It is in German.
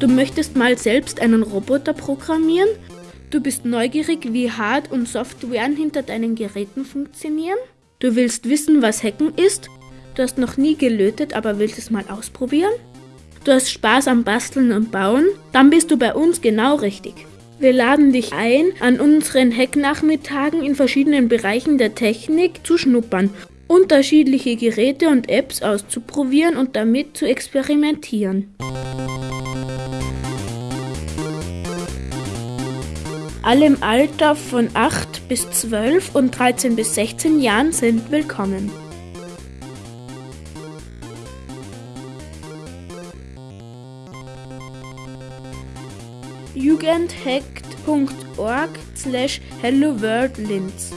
Du möchtest mal selbst einen Roboter programmieren? Du bist neugierig, wie Hard- und Softwaren hinter deinen Geräten funktionieren? Du willst wissen, was Hacken ist? Du hast noch nie gelötet, aber willst es mal ausprobieren? Du hast Spaß am Basteln und Bauen? Dann bist du bei uns genau richtig. Wir laden dich ein, an unseren Hacknachmittagen in verschiedenen Bereichen der Technik zu schnuppern, unterschiedliche Geräte und Apps auszuprobieren und damit zu experimentieren. Alle im Alter von 8 bis 12 und 13 bis 16 Jahren sind willkommen. jugendhackt.org slash hello world Linz